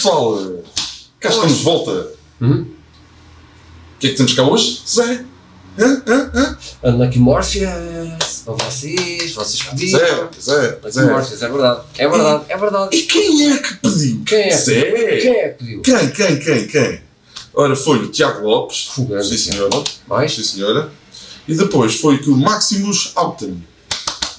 pessoal, cá estamos de volta. Hum? O que é que temos cá hoje, Zé? Hã? Hã? Hã? Unlucky Morpheus, para vocês, vocês pediram. Zé, Zé, Unlucky Zé. Morpheus, é verdade, é verdade, é verdade. E quem é que pediu? Quem é que Zé. Quem é que pediu? Quem, quem, quem, quem? Ora, foi o Tiago Lopes. Fugando. Sim, senhora. Mais? Sim, senhora. E depois foi que o Maximus Alten.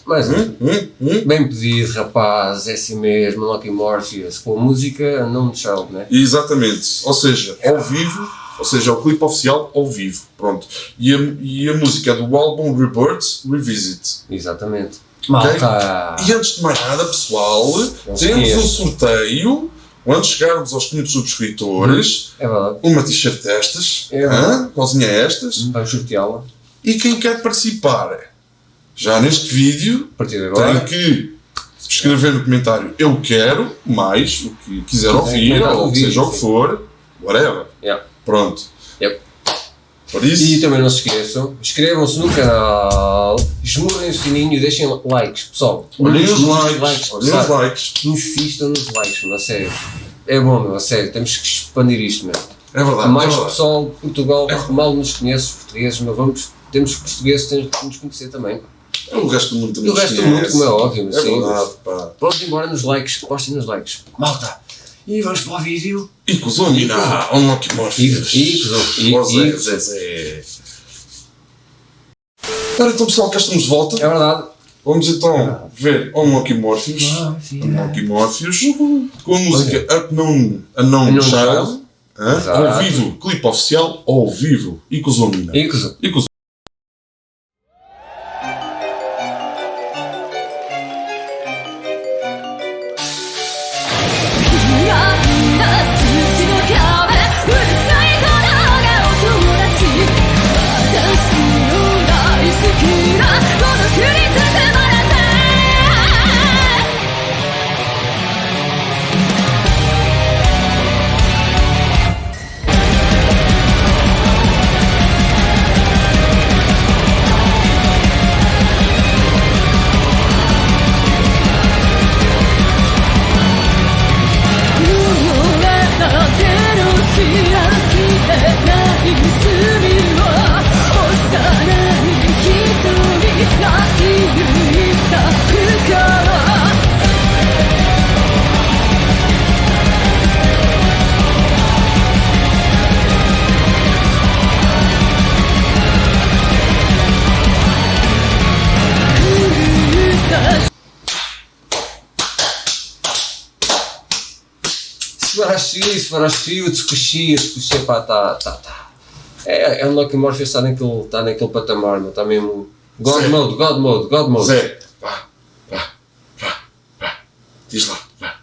Mais um. Hum? Hum? Hum? Bem pedido, rapaz, é assim mesmo, Unlucky Morpheus, com a música Unknown Child, né? Exatamente. Ou seja, ao vivo, ou seja, o clipe oficial ao vivo. Pronto. E a, e a música é do álbum Rebirth Revisit. Exatamente. Malta! E antes de mais nada, pessoal, Não temos um sorteio. Quando chegarmos aos 500 subscritores, É verdade. uma t-shirt destas, É hã? cozinha estas, Vamos sorteá-la e quem quer participar, já neste vídeo, a partir de tem agora. que escrever no comentário eu quero, mais o que quiser ouvir, ou o que vídeo, seja o que for, whatever. Yeah. Pronto. Yep. Por isso, E também não se esqueçam, inscrevam-se no canal, esmurrem o sininho e deixem likes, pessoal. olhem os likes, olhem os likes. Insistam nos likes, meu, a sério. É bom, meu, a sério, temos que expandir isto, meu. É verdade. Há mais é verdade. pessoal de Portugal que mal nos conhece, os portugueses, mas vamos, temos que portugueses temos que nos conhecer também. O resto do mundo também o resto do mundo, como é óbvio, É sim. verdade, pá. Pronto, embora nos likes, postem nos likes. Malta! E vamos para o vídeo. E com os Omina, Unlucky Morpheus. E- e com os- e- e- Zé, Zé. Ora, então pessoal, cá estamos de volta. É verdade. Vamos então ver Unlucky Morpheus. Unlucky Morpheus. Com a música Unknown, Unknown Unknown Child. Ao vivo, clipe oficial, ao vivo. E com os Omina. E com os- Sfarashio, Sfarashio, Tsukushi, Tsukushi, pá, tá, tá, tá. É, é um Lucky Morpheus está naquele, tá naquele patamar, meu, está mesmo. God Sim. mode, God mode, God mode. Zé, vá, vá, vá, vá. Diz lá, vá,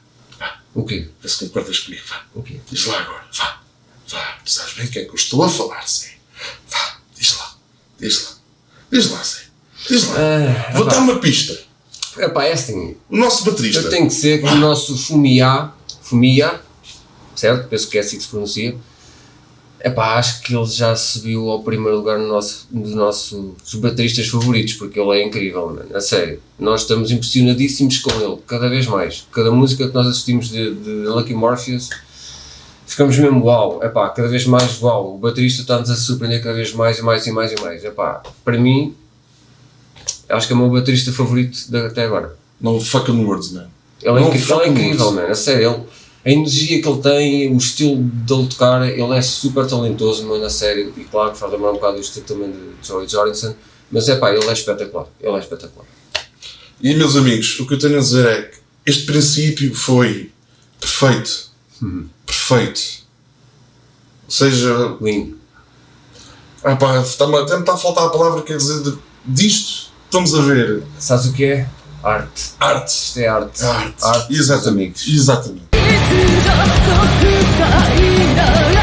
O quê? vê se concordas comigo, vá. O quê? Diz lá agora, vá, vá. Tu sabes bem o que é que eu estou a falar, Zé. Vá, diz lá, diz lá, diz lá, Zé. Diz lá. Ah, Vou dar uma pista. É pá, é assim. O nosso baterista. Eu tenho que ser que o nosso Fumia, Fumia, certo? Penso que é assim que se pronuncia. É pá, acho que ele já subiu ao primeiro lugar no nosso, dos nossos bateristas favoritos, porque ele é incrível, mano. A sério. Nós estamos impressionadíssimos com ele, cada vez mais. Cada música que nós assistimos de, de Lucky Morpheus, ficamos mesmo uau. É pá, cada vez mais uau. O baterista está-nos a surpreender cada vez mais e mais e mais e mais. É pá, para mim, acho que é o meu baterista favorito de, até agora. No fucking words, man. Ele é, Não ele é incrível, mano, a sério. Ele, a energia que ele tem, o estilo dele tocar, ele é super talentoso, mano, a sério. E claro que faz lembrar um bocado o estilo também de Joey Jordison. Mas é pá, ele é espetacular. Ele é espetacular. E meus amigos, o que eu tenho a dizer é que este princípio foi perfeito. Perfeito. Ou seja, Lindo. ah pá, está-me- até me está a faltar a palavra, quer dizer, de- disto estamos a ver. Sabes o que é? Arte. Arte. Isto é arte. Arte. Arte Exatamente. Exatamente. と深いな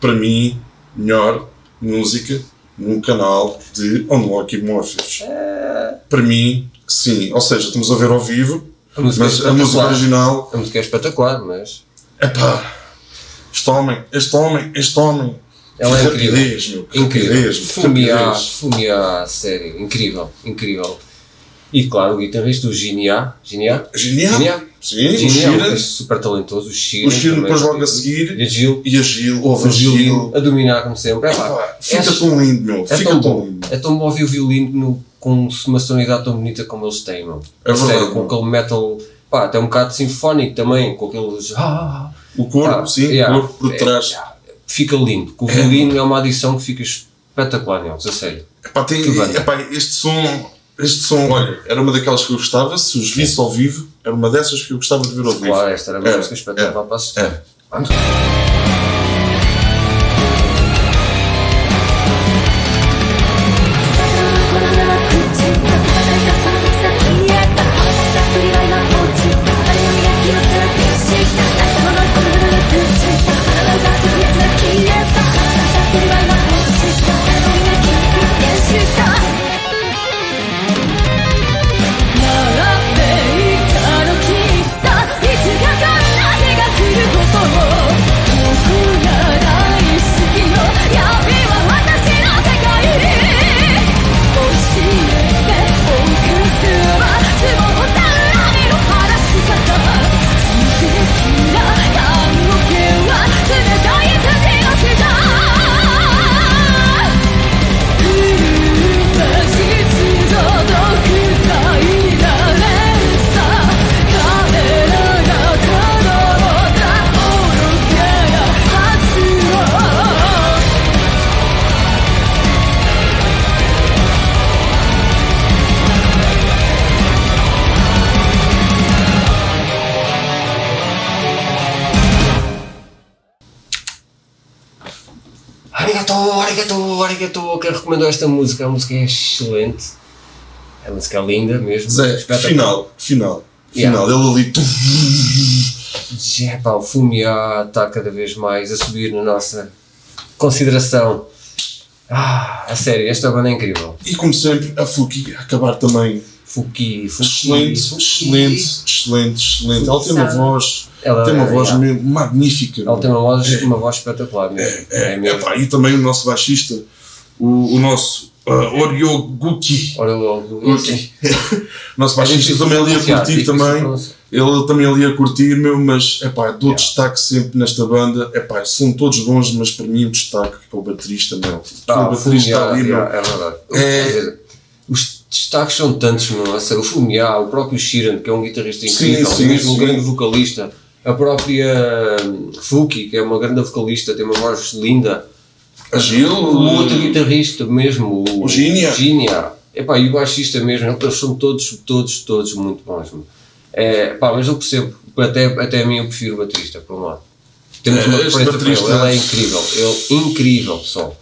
para mim, melhor música num canal de Unlocky Morpheus. Para mim, sim. Ou seja, estamos a ver ao vivo, A música mas é a música original, A música é espetacular, mas epá, este homem, este homem, este homem. Ela é que incrível. rapidez, meu. incrível. rapidez, rapidez. fumiar, sério, incrível, incrível. E claro, o guitarrista, o Ginia, Ginia, Genial. Ginia, Sim, o Ginia, é super talentoso, o Sheeran. O também. depois logo a seguir. E a Gil, E a Gil, ouve o Gil. a dominar como sempre. É, pá, Epá, Fica é- tão lindo, meu. É Fica tão tão lindo. É tão bom ouvir o violino no- com uma sonoridade tão bonita como eles têm, meu. É A sério, verdade, com meu. aquele metal, pá, até um bocado sinfónico também, com aqueles. Ah, O corpo, pá, sim, yeah, o corpo por é, trás. yeah, fica lindo. O violino é uma adição que fica espetacular neles, a sério. Epá, tem, epá, este som, este som, olha, era uma daquelas que eu gostava, se os visse ao vivo, era uma dessas que eu gostava de ver ao vivo. Claro, esta era uma É, música espetacular para assistir. é. Vamos. Arigato, arigato, arigato. Quem recomendou esta música? A música é excelente. A música é linda mesmo. Zé, espetacular. final, final, Yeah. final. Ele ali, Já, pá, o Fumia está cada vez mais a subir na nossa consideração. Ah, a sério, esta banda é incrível. e como sempre, a Fuki a acabar também. Fuki, Fuki. Excelente, Fuki. excelente, excelente, excelente. Ela tem uma voz, Ela, tem uma voz yeah. mesmo magnífica. Ela meu. tem uma voz, uma voz espetacular mesmo. É, É, mesmo. epá, e também o nosso baixista, o, o nosso uh, logo. Guki. nosso É baixista também ali a curtir também. Ele também ali a curtir, meu, mas epá, dou Yeah. destaque sempre nesta banda. Epá, são todos bons, mas para mim o destaque é o baterista, meu. Ah, o baterista Fumia, ali, meu. yeah, é verdade. É- destaques são tantos, a sério, O Fumia, o próprio Sheeran, que é um guitarrista Sim, incrível, sim, mesmo um sim. grande vocalista. A própria hum, Fuki, que é uma grande vocalista, tem uma voz linda. A Gil, O outro guitarrista mesmo, o, O Ginia. Ginia. Epá, e o baixista mesmo, eles são todos, todos, todos muito bons. É, pá, mas eu percebo, até, até a mim eu prefiro o baterista, por um lado. Temos É, uma este preferência por ele, ele é incrível, ele incrível, pessoal.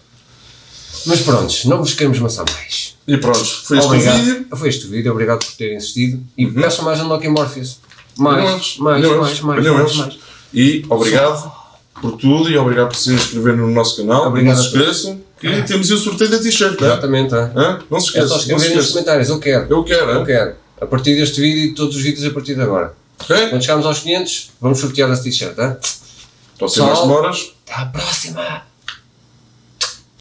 Mas pronto, não vos queremos maçar mais. E pronto, foi este obrigado. vídeo. Foi este vídeo, obrigado por terem assistido. E peçam mais Unlocking Morpheus. Mais, mais, mais, mais, mais, mais. E obrigado por tudo e obrigado por se inscreverem no nosso canal. Obrigado não se a esqueçam que temos aí o sorteio da t-shirt. né? Exatamente, é. Hã? Não se É esqueçam. só não se escreverem nos comentários, eu quero. Eu quero, Eu quero. A partir deste vídeo e todos os vídeos a partir de agora. Ok? Quando chegarmos aos 500, vamos sortear essa t-shirt? Estão a ser mais demoras. Até à próxima!